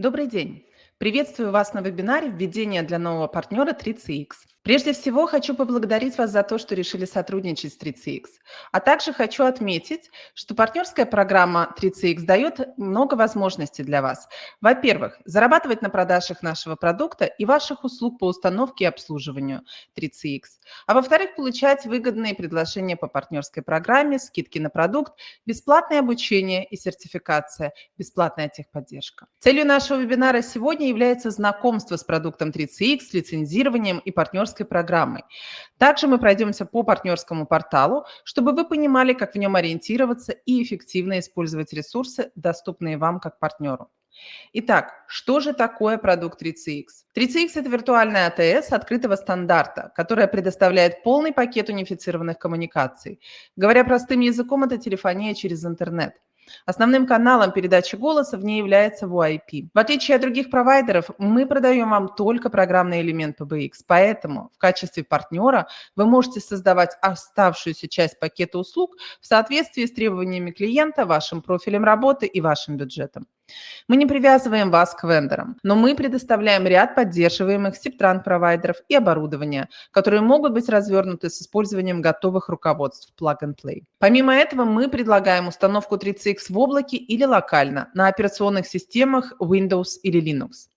Добрый день! Приветствую вас на вебинаре «Введение для нового партнера 3CX». Прежде всего, хочу поблагодарить вас за то, что решили сотрудничать с 3CX. А также хочу отметить, что партнерская программа 3CX дает много возможностей для вас. Во-первых, зарабатывать на продажах нашего продукта и ваших услуг по установке и обслуживанию 3CX. А во-вторых, получать выгодные предложения по партнерской программе, скидки на продукт, бесплатное обучение и сертификация, бесплатная техподдержка. Целью нашего вебинара сегодня является знакомство с продуктом 3CX, лицензированием и партнерской программой. Также мы пройдемся по партнерскому порталу, чтобы вы понимали, как в нем ориентироваться и эффективно использовать ресурсы, доступные вам как партнеру. Итак, что же такое продукт 3CX? 3CX – это виртуальная АТС открытого стандарта, которая предоставляет полный пакет унифицированных коммуникаций. Говоря простым языком, это телефония через интернет – Основным каналом передачи голоса в ней является VoIP. В отличие от других провайдеров, мы продаем вам только программный элемент PBX, поэтому в качестве партнера вы можете создавать оставшуюся часть пакета услуг в соответствии с требованиями клиента, вашим профилем работы и вашим бюджетом. Мы не привязываем вас к вендорам, но мы предоставляем ряд поддерживаемых септранг-провайдеров и оборудования, которые могут быть развернуты с использованием готовых руководств Plug-and-Play. Помимо этого, мы предлагаем установку 3CX в облаке или локально на операционных системах Windows или Linux.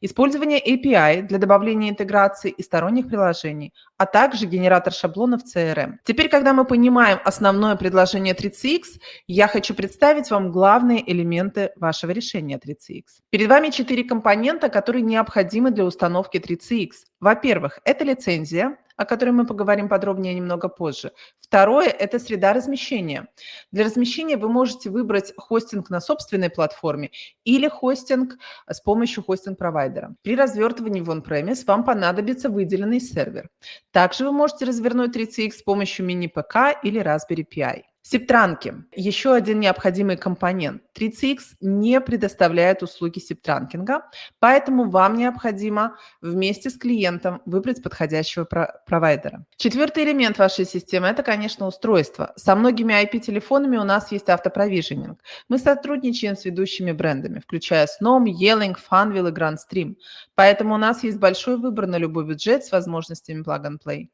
Использование API для добавления интеграции и сторонних приложений, а также генератор шаблонов CRM. Теперь, когда мы понимаем основное предложение 3CX, я хочу представить вам главные элементы вашего решения 3CX. Перед вами четыре компонента, которые необходимы для установки 3CX. Во-первых, это лицензия, о которой мы поговорим подробнее немного позже. Второе – это среда размещения. Для размещения вы можете выбрать хостинг на собственной платформе или хостинг с помощью хостинг-провайдера. При развертывании в on-premise вам понадобится выделенный сервер. Также вы можете развернуть 3CX с помощью мини-ПК или Raspberry Pi. Септранки – еще один необходимый компонент. 3CX не предоставляет услуги септранкинга, поэтому вам необходимо вместе с клиентом выбрать подходящего провайдера. Четвертый элемент вашей системы – это, конечно, устройство. Со многими IP-телефонами у нас есть автопровиженинг. Мы сотрудничаем с ведущими брендами, включая Snom, Yelling, Funwheel и GrandStream. Поэтому у нас есть большой выбор на любой бюджет с возможностями plug-and-play.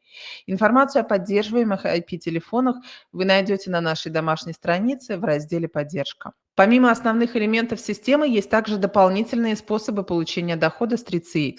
Информацию о поддерживаемых IP-телефонах вы найдете на нашей домашней странице в разделе «Поддержка». Помимо основных элементов системы, есть также дополнительные способы получения дохода с 3CX.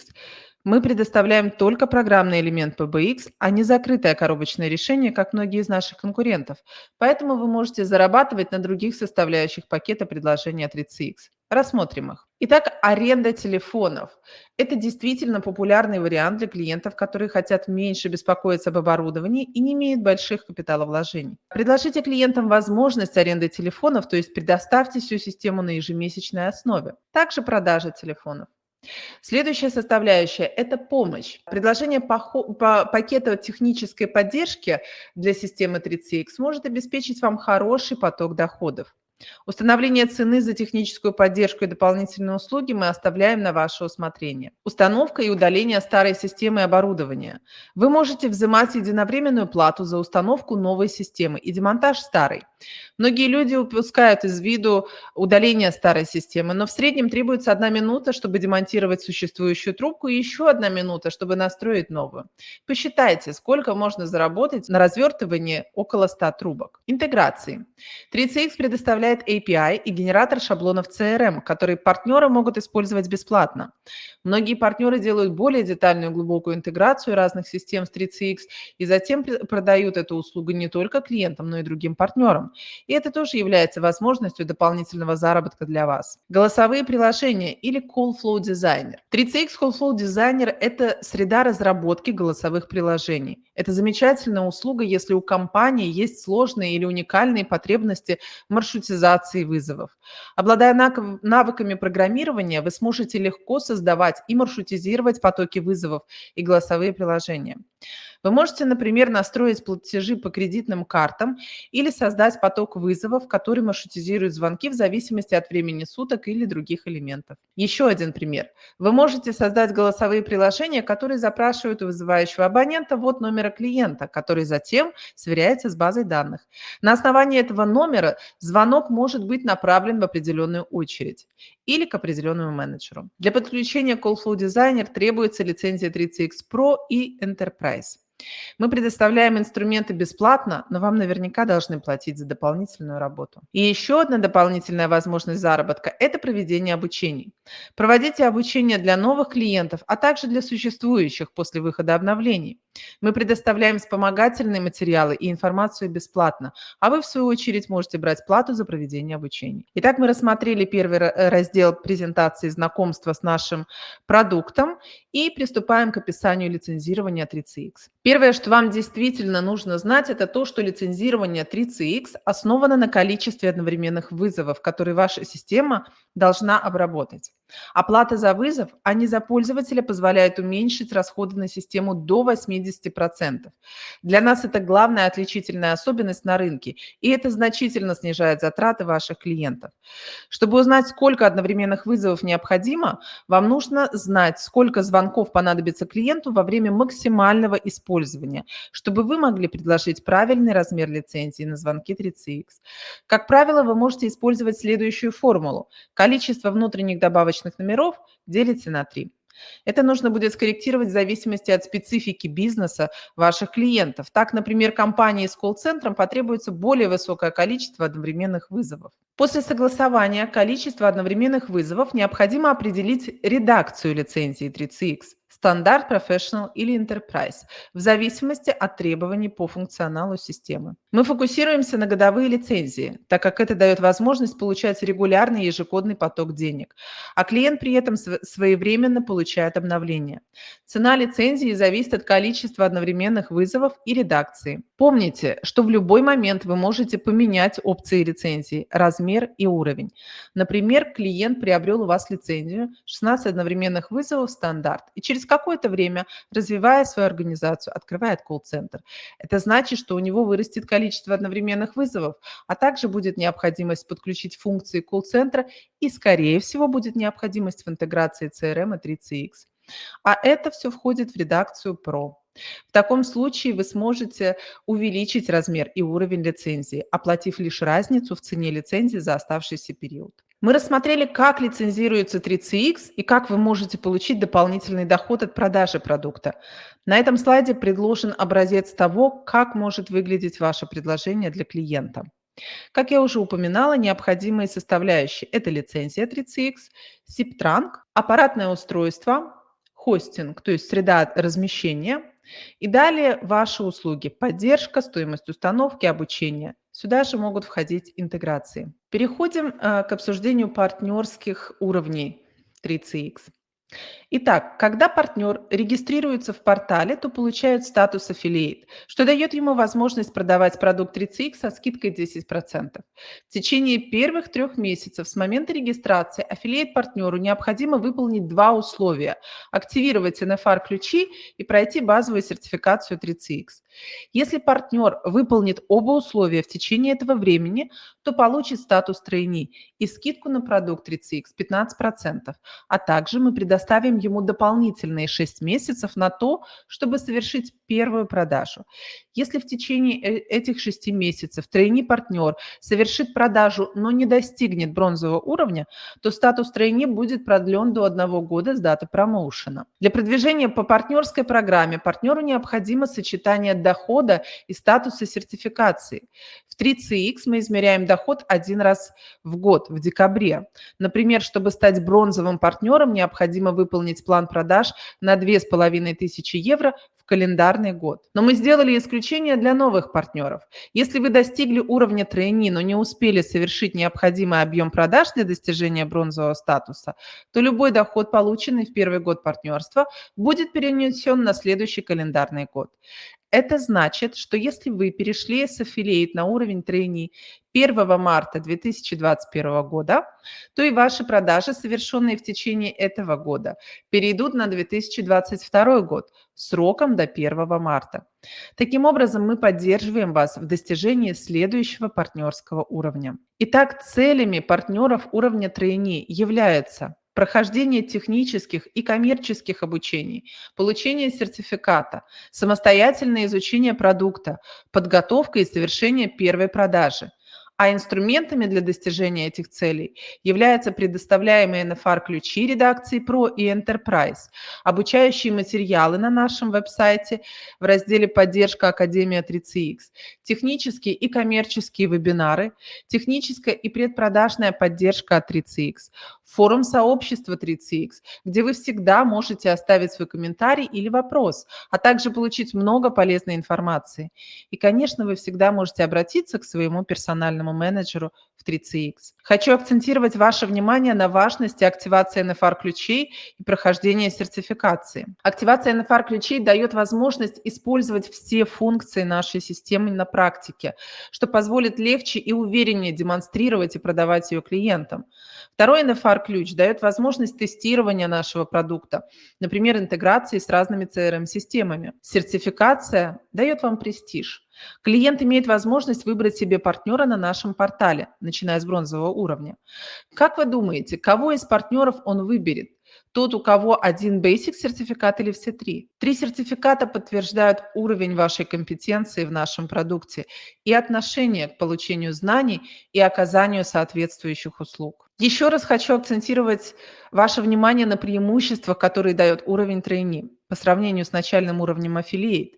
Мы предоставляем только программный элемент PBX, а не закрытое коробочное решение, как многие из наших конкурентов. Поэтому вы можете зарабатывать на других составляющих пакета предложения 3CX. Рассмотрим их. Итак, аренда телефонов. Это действительно популярный вариант для клиентов, которые хотят меньше беспокоиться об оборудовании и не имеют больших капиталовложений. Предложите клиентам возможность аренды телефонов, то есть предоставьте всю систему на ежемесячной основе. Также продажа телефонов. Следующая составляющая – это помощь. Предложение пакета технической поддержки для системы 3CX может обеспечить вам хороший поток доходов. Установление цены за техническую поддержку и дополнительные услуги мы оставляем на ваше усмотрение. Установка и удаление старой системы оборудования. Вы можете взимать единовременную плату за установку новой системы и демонтаж старой. Многие люди упускают из виду удаление старой системы, но в среднем требуется одна минута, чтобы демонтировать существующую трубку, и еще одна минута, чтобы настроить новую. Посчитайте, сколько можно заработать на развертывании около 100 трубок. Интеграции. 3CX предоставляет API и генератор шаблонов CRM, которые партнеры могут использовать бесплатно. Многие партнеры делают более детальную глубокую интеграцию разных систем с 3CX и затем продают эту услугу не только клиентам, но и другим партнерам. И это тоже является возможностью дополнительного заработка для вас. Голосовые приложения или Call Flow Designer. 3CX Call Flow Designer – это среда разработки голосовых приложений. Это замечательная услуга, если у компании есть сложные или уникальные потребности маршрутизации вызовов. Обладая навыками программирования, вы сможете легко создавать и маршрутизировать потоки вызовов и голосовые приложения. Вы можете, например, настроить платежи по кредитным картам или создать поток вызовов, который маршрутизирует звонки в зависимости от времени суток или других элементов. Еще один пример. Вы можете создать голосовые приложения, которые запрашивают у вызывающего абонента вот номера клиента, который затем сверяется с базой данных. На основании этого номера звонок может быть направлен в определенную очередь. или к определенному менеджеру. Для подключения Call Flow Designer требуется лицензия 3CX Pro и Enterprise. Мы предоставляем инструменты бесплатно, но вам наверняка должны платить за дополнительную работу. И еще одна дополнительная возможность заработка – это проведение обучений. Проводите обучение для новых клиентов, а также для существующих после выхода обновлений. Мы предоставляем вспомогательные материалы и информацию бесплатно, а вы, в свою очередь, можете брать плату за проведение обучений. Итак, мы рассмотрели первый э, раздел презентации знакомства с нашим продуктом и приступаем к описанию лицензирования 3CX. Первое, что вам действительно нужно знать, это то, что лицензирование 3CX основано на количестве одновременных вызовов, которые ваша система должна обработать. Оплата за вызов, а не за пользователя, позволяет уменьшить расходы на систему до 80%. Для нас это главная отличительная особенность на рынке, и это значительно снижает затраты ваших клиентов. Чтобы узнать, сколько одновременных вызовов необходимо, вам нужно знать, сколько звонков понадобится клиенту во время максимального использования, чтобы вы могли предложить правильный размер лицензии на звонки 3CX. Как правило, вы можете использовать следующую формулу. Количество внутренних добавочных личных номеров делите на 3. Это нужно будет скорректировать в зависимости от специфики бизнеса ваших клиентов. Так, например, компании с колл-центром потребуется более высокое количество одновременных вызовов. После согласования количества одновременных вызовов необходимо определить редакцию лицензии 3CX стандарт, professional или enterprise, в зависимости от требований по функционалу системы. Мы фокусируемся на годовые лицензии, так как это дает возможность получать регулярный ежегодный поток денег, а клиент при этом своевременно получает обновления. Цена лицензии зависит от количества одновременных вызовов и редакции. Помните, что в любой момент вы можете поменять опции лицензии, размер и уровень. Например, клиент приобрел у вас лицензию 16 одновременных вызовов стандарт и через какое-то время, развивая свою организацию, открывает колл-центр. Это значит, что у него вырастет количество одновременных вызовов, а также будет необходимость подключить функции колл-центра и, скорее всего, будет необходимость в интеграции CRM и 3CX. А это все входит в редакцию Pro. В таком случае вы сможете увеличить размер и уровень лицензии, оплатив лишь разницу в цене лицензии за оставшийся период. Мы рассмотрели, как лицензируется 3CX и как вы можете получить дополнительный доход от продажи продукта. На этом слайде предложен образец того, как может выглядеть ваше предложение для клиента. Как я уже упоминала, необходимые составляющие – это лицензия 3CX, SIP-транк, аппаратное устройство, хостинг, то есть среда размещения, и далее ваши услуги – поддержка, стоимость установки, обучение. Сюда же могут входить интеграции. Переходим э, к обсуждению партнерских уровней 3CX. Итак, когда партнер регистрируется в портале, то получает статус affiliate, что дает ему возможность продавать продукт 3CX со скидкой 10%. В течение первых трех месяцев с момента регистрации affiliate-партнеру необходимо выполнить два условия – активировать NFR-ключи и пройти базовую сертификацию 3CX. Если партнер выполнит оба условия в течение этого времени, то получит статус тройни и скидку на продукт 3CX 15%, а также мы предоставим ему дополнительные 6 месяцев на то, чтобы совершить первую продажу. Если в течение э, этих 6 месяцев тройни партнер совершит продажу, но не достигнет бронзового уровня, то статус тройни будет продлен до одного года с даты промоушена. Для продвижения по партнерской программе партнеру необходимо сочетание дохода и статуса сертификации. В 3CX мы измеряем доход один раз в год, в декабре. Например, чтобы стать бронзовым партнером, необходимо выполнить план продаж на 2500 евро в календарный год. Но мы сделали исключение для новых партнеров. Если вы достигли уровня тройни, но не успели совершить необходимый объем продаж для достижения бронзового статуса, то любой доход, полученный в первый год партнерства, будет перенесен на следующий календарный год. Это значит, что если вы перешли с affiliate на уровень трейни 1 марта 2021 года, то и ваши продажи, совершенные в течение этого года, перейдут на 2022 год сроком до 1 марта. Таким образом, мы поддерживаем вас в достижении следующего партнерского уровня. Итак, целями партнеров уровня трейни являются прохождение технических и коммерческих обучений, получение сертификата, самостоятельное изучение продукта, подготовка и совершение первой продажи, А инструментами для достижения этих целей являются предоставляемые NFR-ключи редакции Pro и Enterprise, обучающие материалы на нашем веб-сайте в разделе «Поддержка Академия 3CX», технические и коммерческие вебинары, техническая и предпродажная поддержка от 3CX, форум сообщества 3CX, где вы всегда можете оставить свой комментарий или вопрос, а также получить много полезной информации. И, конечно, вы всегда можете обратиться к своему персональному менеджеру в 3CX. Хочу акцентировать ваше внимание на важности активации NFR-ключей и прохождения сертификации. Активация NFR-ключей дает возможность использовать все функции нашей системы на практике, что позволит легче и увереннее демонстрировать и продавать ее клиентам. Второй NFR-ключ дает возможность тестирования нашего продукта, например, интеграции с разными CRM-системами. Сертификация дает вам престиж. Клиент имеет возможность выбрать себе партнера на нашем портале, начиная с бронзового уровня. Как вы думаете, кого из партнеров он выберет? Тот, у кого один Basic сертификат или все три. Три сертификата подтверждают уровень вашей компетенции в нашем продукте и отношение к получению знаний и оказанию соответствующих услуг. Еще раз хочу акцентировать ваше внимание на преимуществах, которые дает уровень трейни по сравнению с начальным уровнем Affiliate.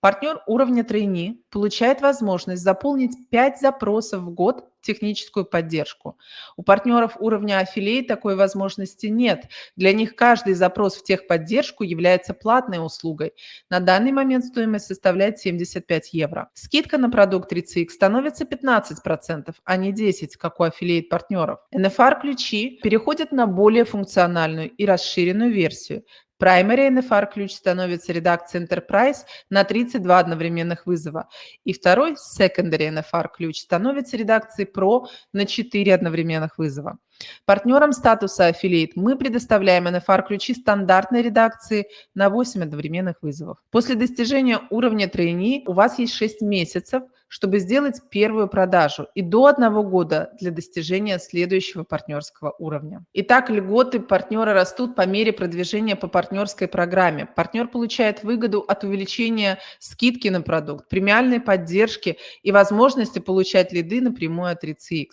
Партнер уровня трейни получает возможность заполнить 5 запросов в год техническую поддержку. У партнеров уровня Affiliate такой возможности нет. Для них каждый запрос в техподдержку является платной услугой. На данный момент стоимость составляет 75 евро. Скидка на продукт 3CX становится 15%, а не 10%, как у Affiliate партнеров. NFR-ключи переходят на более функциональную и расширенную версию. Primary NFR ключ становится редакцией Enterprise на 32 одновременных вызова. И второй Secondary NFR ключ становится редакцией Pro на 4 одновременных вызова. Партнерам статуса Affiliate мы предоставляем NFR-ключи стандартной редакции на 8 одновременных вызовов. После достижения уровня трейни у вас есть 6 месяцев, чтобы сделать первую продажу и до одного года для достижения следующего партнерского уровня. Итак, льготы партнера растут по мере продвижения по партнерской программе. Партнер получает выгоду от увеличения скидки на продукт, премиальной поддержки и возможности получать лиды напрямую от 3CX.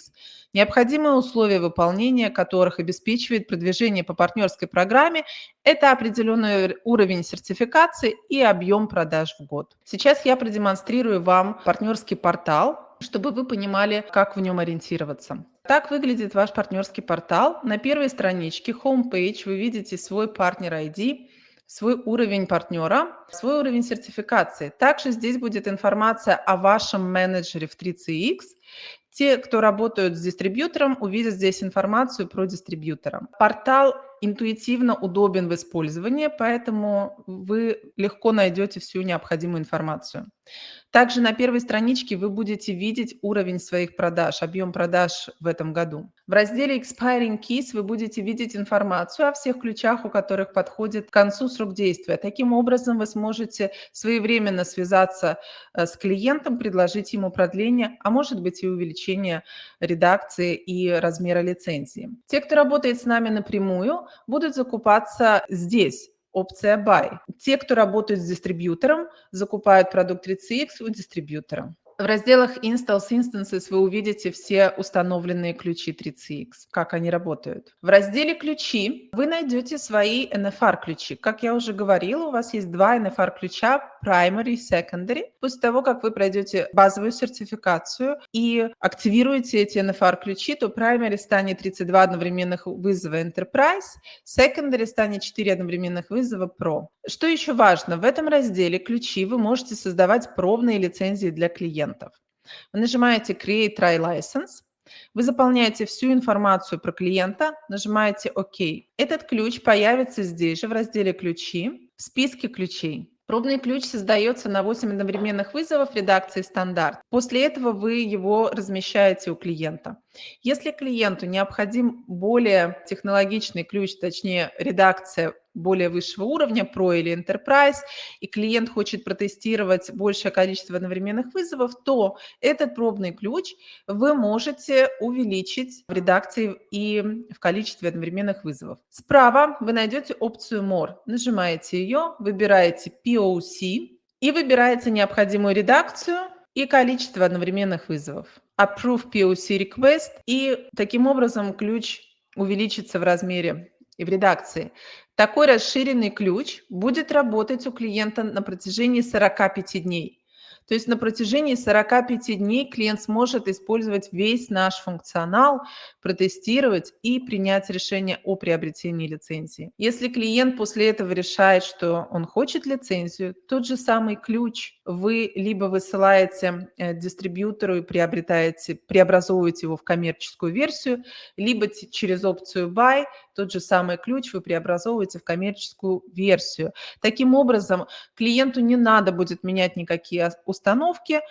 Необходимые условия выполнения которых обеспечивает продвижение по партнерской программе – это определенный уровень сертификации и объем продаж в год. Сейчас я продемонстрирую вам партнерский портал, чтобы вы понимали, как в нем ориентироваться. Так выглядит ваш партнерский портал. На первой страничке, homepage, вы видите свой партнер ID, свой уровень партнера, свой уровень сертификации. Также здесь будет информация о вашем менеджере в 3CX, те, кто работают с дистрибьютором, увидят здесь информацию про дистрибьютора. Портал интуитивно удобен в использовании, поэтому вы легко найдете всю необходимую информацию. Также на первой страничке вы будете видеть уровень своих продаж, объем продаж в этом году. В разделе Expiring Keys вы будете видеть информацию о всех ключах, у которых подходит к концу срок действия. Таким образом, вы сможете своевременно связаться э, с клиентом, предложить ему продление, а может быть и увеличение редакции и размера лицензии. Те, кто работает с нами напрямую, будут закупаться здесь, опция Buy. Те, кто работает с дистрибьютором, закупают продукт 3CX у дистрибьютора. В разделах Installs Instances вы увидите все установленные ключи 3CX, как они работают. В разделе «Ключи» вы найдете свои NFR-ключи. Как я уже говорила, у вас есть два NFR-ключа Primary и Secondary. После того, как вы пройдете базовую сертификацию и активируете эти NFR-ключи, то Primary станет 32 одновременных вызова Enterprise, Secondary станет 4 одновременных вызова Pro. Что еще важно? В этом разделе «Ключи» вы можете создавать пробные лицензии для клиентов клиентов. Вы нажимаете Create Try License, вы заполняете всю информацию про клиента, нажимаете ОК. Этот ключ появится здесь же в разделе «Ключи» в списке ключей. Пробный ключ создается на 8 одновременных вызовов редакции стандарт. После этого вы его размещаете у клиента. Если клиенту необходим более технологичный ключ, точнее редакция более высшего уровня, Pro или Enterprise, и клиент хочет протестировать большее количество одновременных вызовов, то этот пробный ключ вы можете увеличить в редакции и в количестве одновременных вызовов. Справа вы найдете опцию More. Нажимаете ее, выбираете POC и выбираете необходимую редакцию и количество одновременных вызовов. Approve POC Request, и таким образом ключ увеличится в размере и в редакции. Такой расширенный ключ будет работать у клиента на протяжении 45 дней. То есть на протяжении 45 дней клиент сможет использовать весь наш функционал, протестировать и принять решение о приобретении лицензии. Если клиент после этого решает, что он хочет лицензию, тот же самый ключ вы либо высылаете э, дистрибьютору и приобретаете, преобразовываете его в коммерческую версию, либо через опцию Buy тот же самый ключ вы преобразовываете в коммерческую версию. Таким образом, клиенту не надо будет менять никакие установки,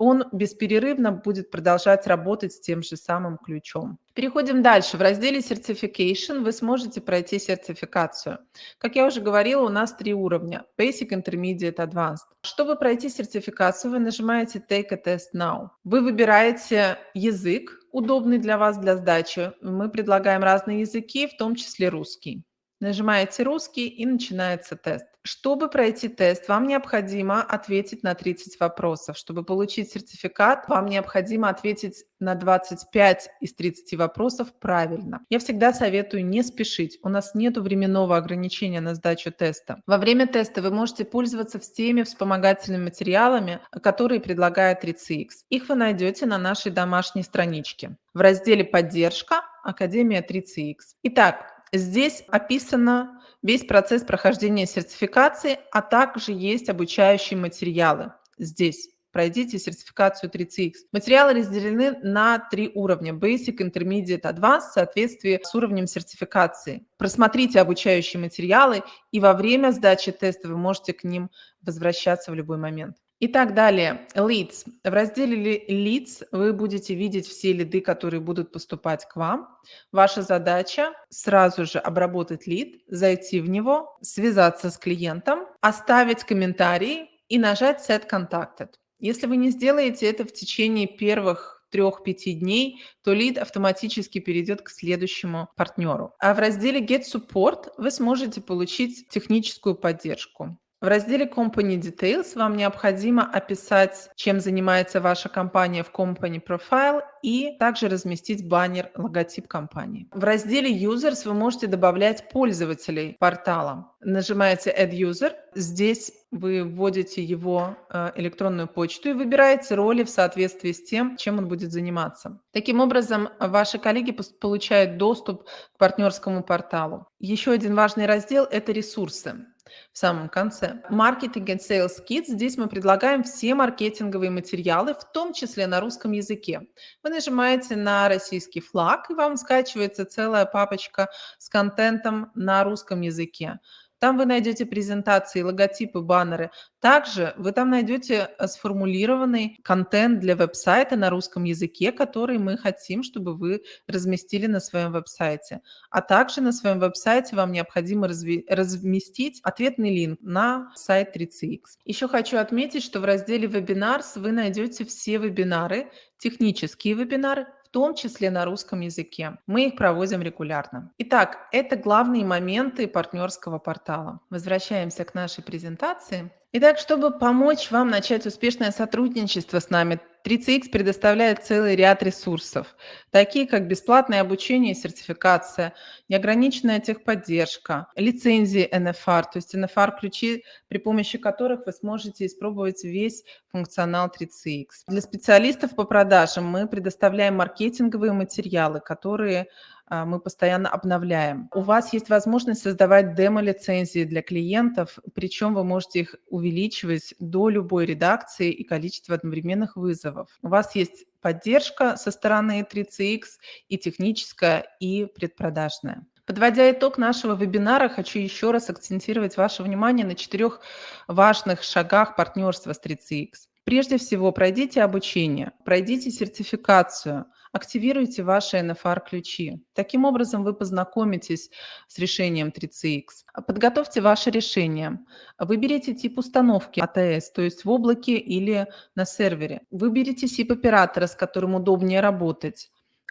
он бесперерывно будет продолжать работать с тем же самым ключом. Переходим дальше. В разделе Certification вы сможете пройти сертификацию. Как я уже говорила, у нас три уровня – Basic, Intermediate, Advanced. Чтобы пройти сертификацию, вы нажимаете Take a Test Now. Вы выбираете язык, удобный для вас для сдачи. Мы предлагаем разные языки, в том числе русский. Нажимаете «Русский» и начинается тест. Чтобы пройти тест, вам необходимо ответить на 30 вопросов. Чтобы получить сертификат, вам необходимо ответить на 25 из 30 вопросов правильно. Я всегда советую не спешить. У нас нет временного ограничения на сдачу теста. Во время теста вы можете пользоваться всеми вспомогательными материалами, которые предлагает 3CX. Их вы найдете на нашей домашней страничке в разделе «Поддержка» Академия 3CX. Итак, Здесь описано весь процесс прохождения сертификации, а также есть обучающие материалы. Здесь пройдите сертификацию 3CX. Материалы разделены на три уровня – Basic, Intermediate, Advanced в соответствии с уровнем сертификации. Просмотрите обучающие материалы, и во время сдачи теста вы можете к ним возвращаться в любой момент. Итак, далее, leads. В разделе leads вы будете видеть все лиды, которые будут поступать к вам. Ваша задача сразу же обработать лид, зайти в него, связаться с клиентом, оставить комментарий и нажать Set Contacted. Если вы не сделаете это в течение первых трех-пяти дней, то лид автоматически перейдет к следующему партнеру. А в разделе Get Support вы сможете получить техническую поддержку. В разделе Company Details вам необходимо описать, чем занимается ваша компания в Company Profile и также разместить баннер, логотип компании. В разделе Users вы можете добавлять пользователей портала. Нажимаете Add User. Здесь вы вводите его э, электронную почту и выбираете роли в соответствии с тем, чем он будет заниматься. Таким образом, ваши коллеги получают доступ к партнерскому порталу. Еще один важный раздел – это ресурсы в самом конце. Marketing and Sales Kit. Здесь мы предлагаем все маркетинговые материалы, в том числе на русском языке. Вы нажимаете на российский флаг, и вам скачивается целая папочка с контентом на русском языке. Там вы найдете презентации, логотипы, баннеры. Также вы там найдете э, сформулированный контент для веб-сайта на русском языке, который мы хотим, чтобы вы разместили на своем веб-сайте. А также на своем веб-сайте вам необходимо разместить ответный линк на сайт 3CX. Еще хочу отметить, что в разделе «Вебинарс» вы найдете все вебинары, технические вебинары, в том числе на русском языке. Мы их проводим регулярно. Итак, это главные моменты партнерского портала. Возвращаемся к нашей презентации. Итак, чтобы помочь вам начать успешное сотрудничество с нами, 3CX предоставляет целый ряд ресурсов, такие как бесплатное обучение и сертификация, неограниченная техподдержка, лицензии NFR, то есть NFR-ключи, при помощи которых вы сможете испробовать весь функционал 3CX. Для специалистов по продажам мы предоставляем маркетинговые материалы, которые мы постоянно обновляем. У вас есть возможность создавать демо-лицензии для клиентов, причем вы можете их увеличивать до любой редакции и количества одновременных вызовов. У вас есть поддержка со стороны 3CX и техническая, и предпродажная. Подводя итог нашего вебинара, хочу еще раз акцентировать ваше внимание на четырех важных шагах партнерства с 3CX. Прежде всего, пройдите обучение, пройдите сертификацию – активируйте ваши NFR-ключи. Таким образом, вы познакомитесь с решением 3CX. Подготовьте ваше решение. Выберите тип установки ATS, то есть в облаке или на сервере. Выберите SIP-оператора, с которым удобнее работать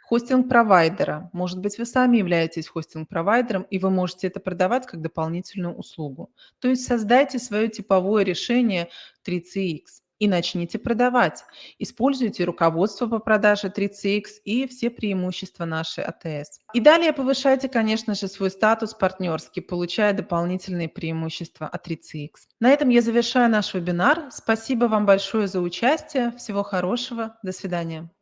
хостинг-провайдера. Может быть, вы сами являетесь хостинг-провайдером, и вы можете это продавать как дополнительную услугу. То есть создайте свое типовое решение 3CX. И начните продавать. Используйте руководство по продаже 3CX и все преимущества нашей АТС. И далее повышайте, конечно же, свой статус партнерский, получая дополнительные преимущества от 3CX. На этом я завершаю наш вебинар. Спасибо вам большое за участие. Всего хорошего. До свидания.